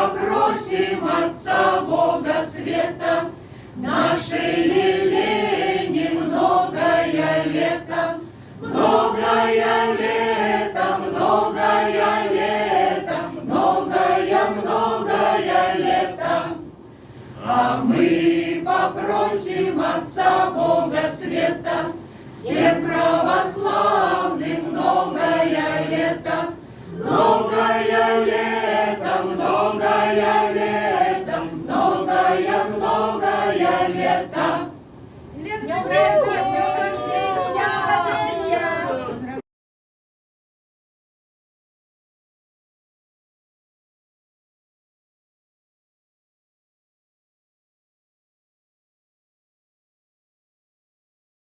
попросим Отца Бога Света, Нашей Елене многое лето, Многое лето, многое лето, Многое, многое лето. А мы попросим Отца Бога Света, Всем православным многое лето, многое Meu Deus!